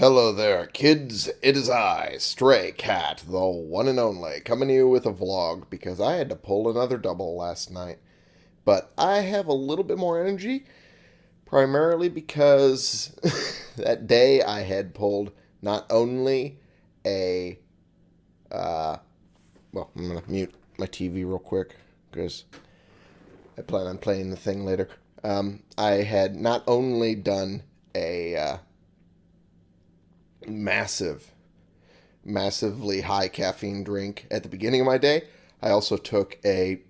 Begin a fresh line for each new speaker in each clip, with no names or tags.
Hello there, kids. It is I, Stray Cat, the one and only, coming to you with a vlog because I had to pull another double last night. But I have a little bit more energy, primarily because that day I had pulled not only a. Uh, well, I'm going to mute my TV real quick because I plan on playing the thing later. Um, I had not only done a. Uh, massive, massively high caffeine drink at the beginning of my day. I also took a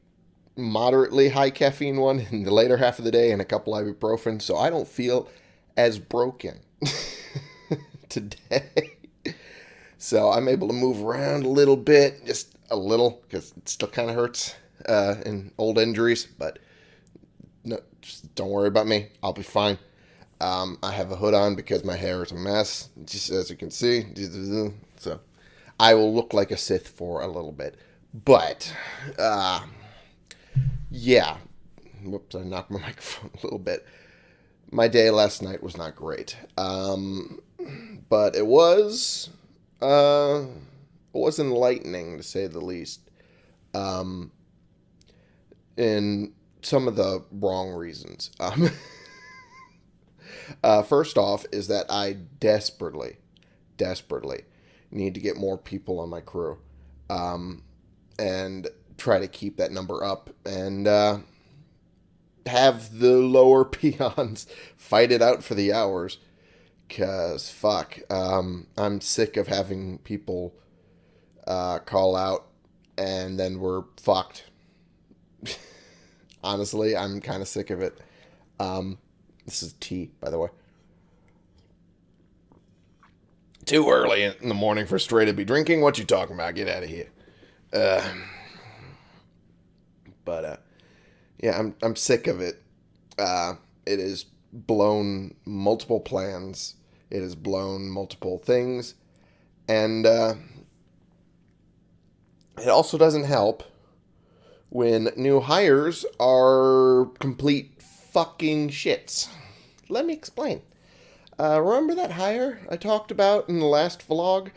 moderately high caffeine one in the later half of the day and a couple ibuprofen, so I don't feel as broken today. so I'm able to move around a little bit, just a little, because it still kind of hurts uh, in old injuries, but no, don't worry about me. I'll be fine. Um, I have a hood on because my hair is a mess, just as you can see. So I will look like a Sith for a little bit. But, uh, yeah. Whoops, I knocked my microphone a little bit. My day last night was not great. Um, but it was, uh, it was enlightening to say the least. Um, in some of the wrong reasons. Um, Uh, first off, is that I desperately, desperately need to get more people on my crew um, and try to keep that number up and uh, have the lower peons fight it out for the hours. Because, fuck, um, I'm sick of having people uh, call out and then we're fucked. Honestly, I'm kind of sick of it. Um, this is tea, by the way. Too early in the morning for Stray to be drinking. What you talking about? Get out of here. Uh, but uh, yeah, I'm I'm sick of it. Uh, it has blown multiple plans. It has blown multiple things, and uh, it also doesn't help when new hires are complete fucking shits. Let me explain. Uh, remember that hire I talked about in the last vlog?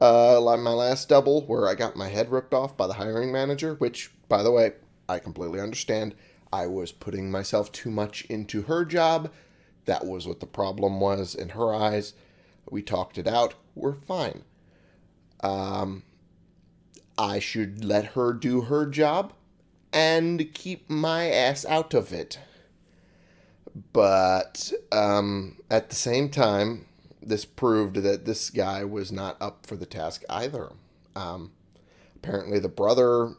Uh, my last double, where I got my head ripped off by the hiring manager, which, by the way, I completely understand. I was putting myself too much into her job. That was what the problem was in her eyes. We talked it out. We're fine. Um, I should let her do her job and keep my ass out of it. But um, at the same time, this proved that this guy was not up for the task either. Um, apparently, the brother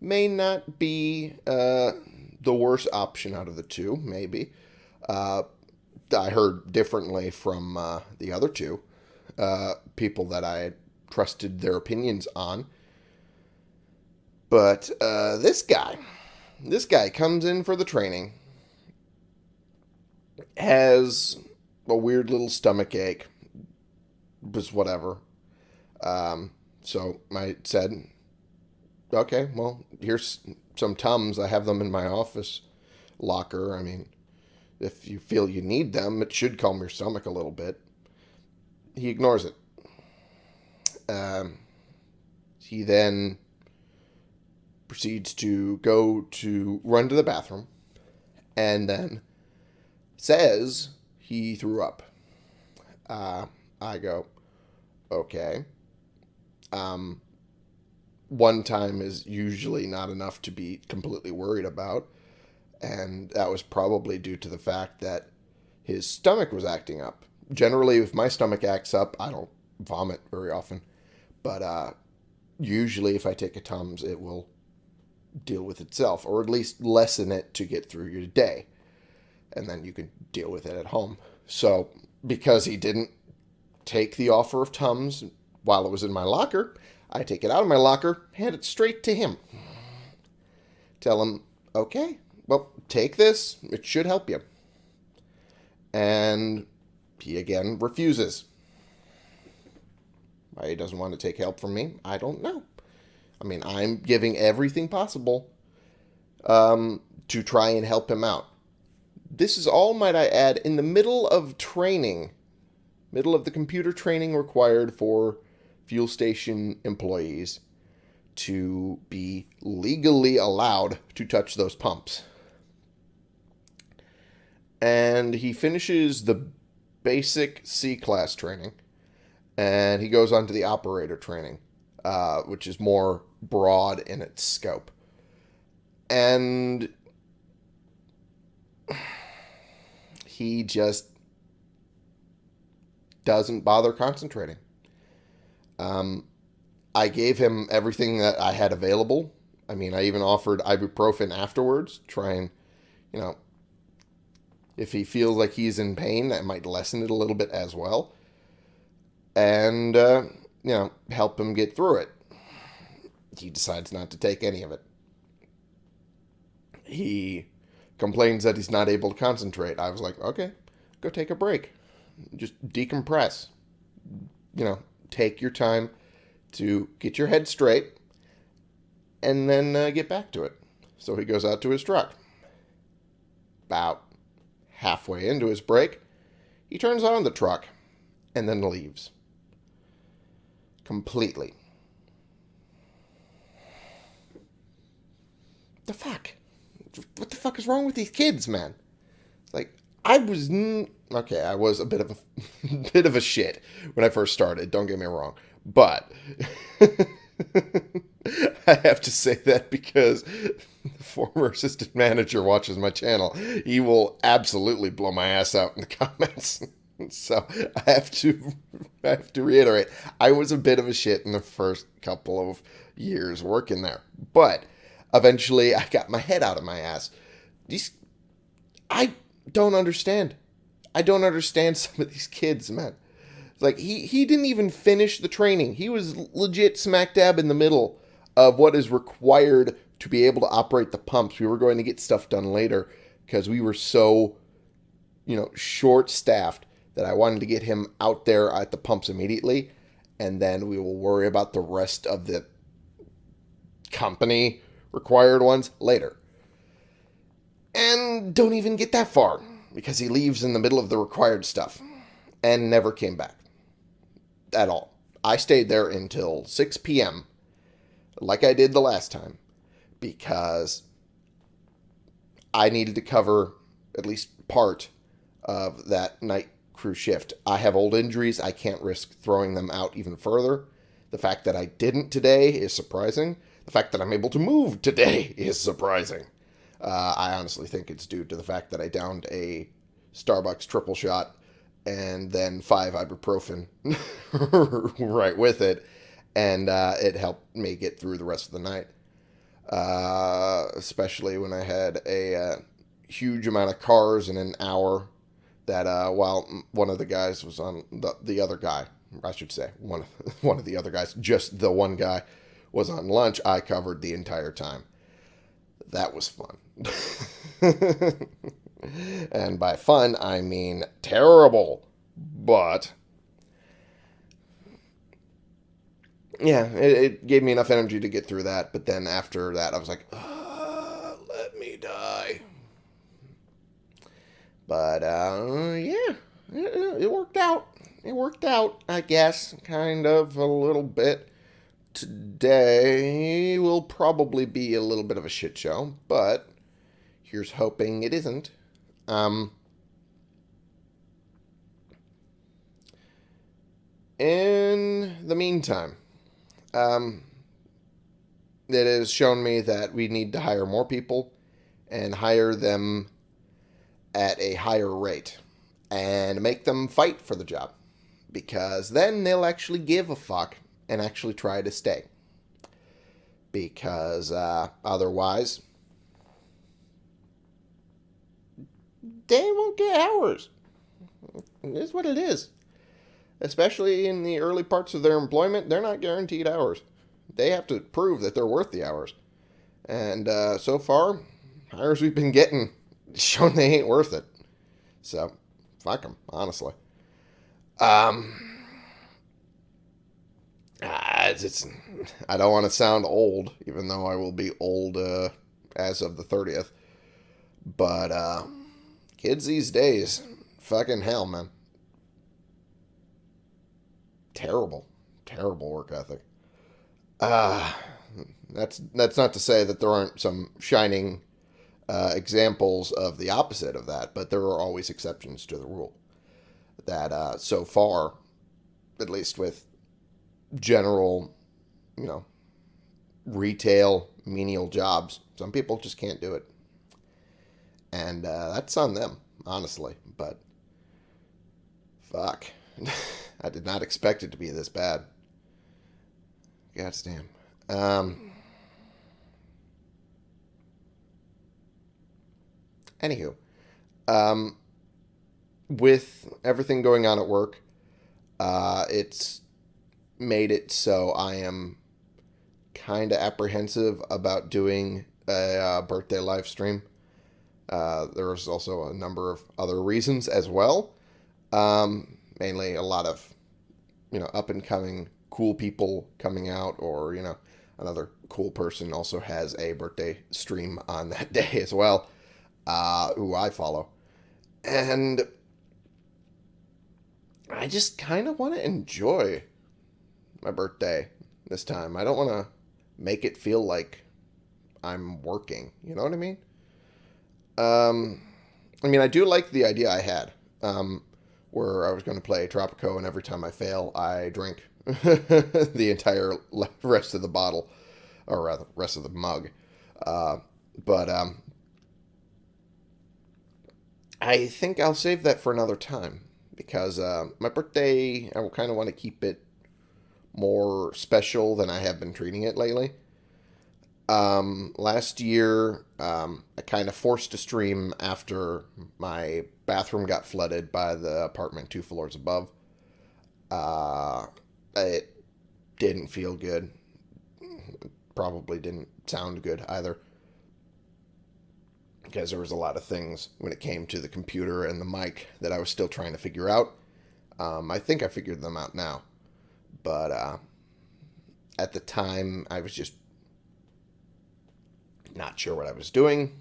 may not be uh, the worst option out of the two, maybe. Uh, I heard differently from uh, the other two uh, people that I trusted their opinions on. But uh, this guy, this guy comes in for the training has a weird little stomach ache. Was whatever. Um, so I said, okay, well, here's some Tums. I have them in my office locker. I mean, if you feel you need them, it should calm your stomach a little bit. He ignores it. Um, he then proceeds to go to run to the bathroom and then says he threw up. Uh, I go, okay. Um, one time is usually not enough to be completely worried about. And that was probably due to the fact that his stomach was acting up. Generally, if my stomach acts up, I don't vomit very often. But uh, usually, if I take a Tums, it will deal with itself, or at least lessen it to get through your day and then you can deal with it at home. So, because he didn't take the offer of Tums while it was in my locker, I take it out of my locker, hand it straight to him. Tell him, okay, well, take this. It should help you. And he again refuses. Why he doesn't want to take help from me, I don't know. I mean, I'm giving everything possible um, to try and help him out. This is all, might I add, in the middle of training middle of the computer training required for fuel station employees to be legally allowed to touch those pumps. And he finishes the basic C class training and he goes on to the operator training, uh, which is more broad in its scope. And he just doesn't bother concentrating. Um, I gave him everything that I had available. I mean, I even offered ibuprofen afterwards, try and, you know, if he feels like he's in pain, that might lessen it a little bit as well. And, uh, you know, help him get through it. He decides not to take any of it. He complains that he's not able to concentrate. I was like, okay, go take a break. Just decompress. You know, take your time to get your head straight and then uh, get back to it. So he goes out to his truck. About halfway into his break, he turns on the truck and then leaves. Completely. The fuck? What the fuck is wrong with these kids, man? Like, I was okay. I was a bit of a bit of a shit when I first started. Don't get me wrong, but I have to say that because the former assistant manager watches my channel. He will absolutely blow my ass out in the comments. So I have to I have to reiterate, I was a bit of a shit in the first couple of years working there. But eventually I got my head out of my ass. These I don't understand. I don't understand some of these kids, man. Like he he didn't even finish the training. He was legit smack dab in the middle of what is required to be able to operate the pumps. We were going to get stuff done later because we were so you know short staffed that I wanted to get him out there at the pumps immediately and then we will worry about the rest of the company required ones later. And don't even get that far because he leaves in the middle of the required stuff and never came back at all. I stayed there until 6 p.m., like I did the last time, because I needed to cover at least part of that night crew shift. I have old injuries. I can't risk throwing them out even further. The fact that I didn't today is surprising. The fact that I'm able to move today is surprising. Uh, I honestly think it's due to the fact that I downed a Starbucks triple shot and then five ibuprofen right with it, and uh, it helped me get through the rest of the night. Uh, especially when I had a uh, huge amount of cars in an hour. That uh, while one of the guys was on the the other guy, I should say one of, one of the other guys, just the one guy was on lunch. I covered the entire time. That was fun. and by fun, I mean terrible. But yeah, it, it, gave me enough energy to get through that. But then after that, I was like, uh, let me die. But uh, yeah, it, it worked out. It worked out, I guess, kind of a little bit. Today will probably be a little bit of a shit show, but here's hoping it isn't. Um, in the meantime, um, it has shown me that we need to hire more people and hire them at a higher rate and make them fight for the job because then they'll actually give a fuck and actually try to stay. Because uh, otherwise, they won't get hours. It is what it is. Especially in the early parts of their employment, they're not guaranteed hours. They have to prove that they're worth the hours. And uh, so far, hires we've been getting shown they ain't worth it. So, fuck them, honestly. Um, it's, it's, I don't want to sound old, even though I will be old uh, as of the 30th. But, uh, Kids these days, fucking hell, man. terrible, terrible work ethic. Ah, that's that's not to say that there aren't some shining uh, examples of the opposite of that, but there are always exceptions to the rule. That uh, so far, at least with general, you know, retail menial jobs, some people just can't do it, and uh, that's on them, honestly. But fuck, I did not expect it to be this bad. God damn. Um, anywho, um, with everything going on at work, uh, it's made it so I am kind of apprehensive about doing a uh, birthday live stream. Uh, there's also a number of other reasons as well. Um, mainly a lot of, you know, up and coming cool people coming out, or, you know, another cool person also has a birthday stream on that day as well, uh, who I follow. And I just kind of want to enjoy my birthday this time. I don't want to make it feel like I'm working. You know what I mean? Um, I mean, I do like the idea I had, um, where I was going to play Tropico, and every time I fail, I drink the entire rest of the bottle, or rather, rest of the mug. Uh, but um, I think I'll save that for another time because uh, my birthday, I will kind of want to keep it more special than I have been treating it lately. Um, last year, um, I kind of forced a stream after my bathroom got flooded by the apartment two floors above. Uh, it didn't feel good. Probably didn't sound good either. Because there was a lot of things when it came to the computer and the mic that I was still trying to figure out. Um, I think I figured them out now. But uh, at the time, I was just not sure what I was doing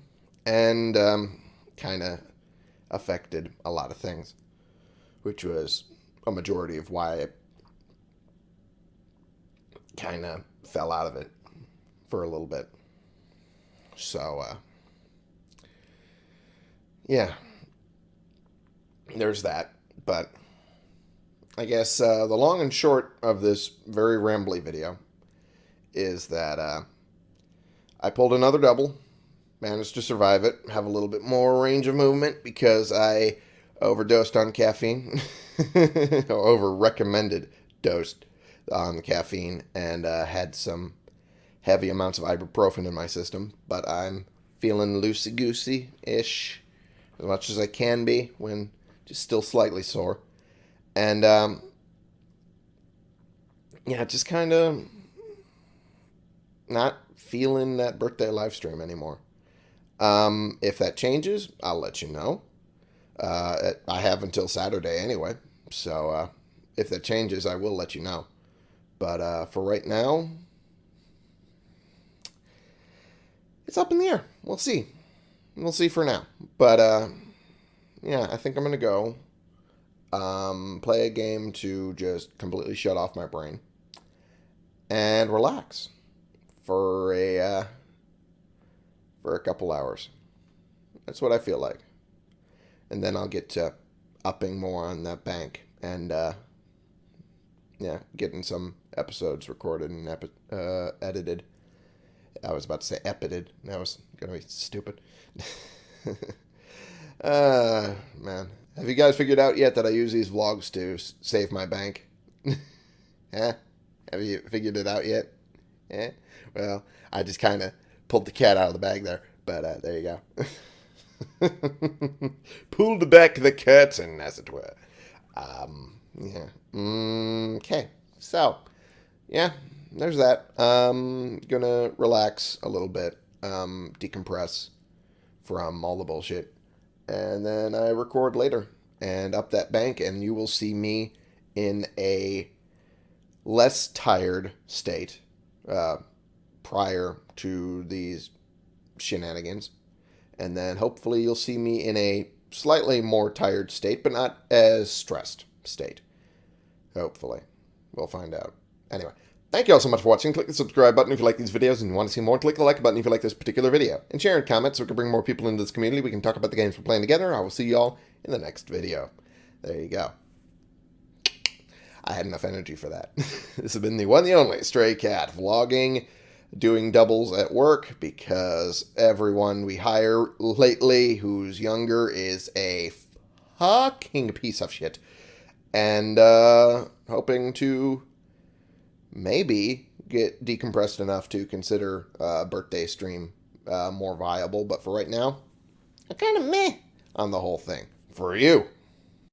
and um, kind of affected a lot of things, which was a majority of why I kind of fell out of it for a little bit. So, uh, yeah, there's that. But I guess uh, the long and short of this very rambly video is that uh, I pulled another double, managed to survive it, have a little bit more range of movement because I overdosed on caffeine, over recommended dosed on the caffeine, and uh, had some heavy amounts of ibuprofen in my system. But I'm feeling loosey goosey ish, as much as I can be when just still slightly sore. And um, yeah, just kind of not feeling that birthday live stream anymore. Um, if that changes, I'll let you know. Uh, I have until Saturday anyway, so uh, if that changes, I will let you know. But uh, for right now, it's up in the air. We'll see. We'll see for now. But uh, yeah, I think I'm gonna go um, play a game to just completely shut off my brain and relax for a uh, for a couple hours. That's what I feel like, and then I'll get to upping more on that bank and uh, yeah, getting some episodes recorded and epi- uh, edited. I was about to say epited. That was gonna be stupid. uh man, have you guys figured out yet that I use these vlogs to save my bank? eh? Have you figured it out yet? Eh? Well, I just kind of pulled the cat out of the bag there, but uh, there you go. Pulled back the curtain, as it were. Um, yeah. Mm, okay. So, yeah, there's that. Um, gonna relax a little bit, um, decompress from all the bullshit, and then I record later and up that bank, and you will see me in a less tired state uh, prior to these shenanigans. And then hopefully you'll see me in a slightly more tired state, but not as stressed state. Hopefully. We'll find out. Anyway, thank you all so much for watching. Click the subscribe button if you like these videos and you want to see more. Click the like button if you like this particular video. And share and comment so we can bring more people into this community. We can talk about the games we're playing together. I will see you all in the next video. There you go. I had enough energy for that. this has been the one, the only Stray Cat vlogging, doing doubles at work because everyone we hire lately who's younger is a fucking piece of shit. And uh, hoping to maybe get decompressed enough to consider a birthday stream uh, more viable. But for right now, I'm kind of meh on the whole thing. For you.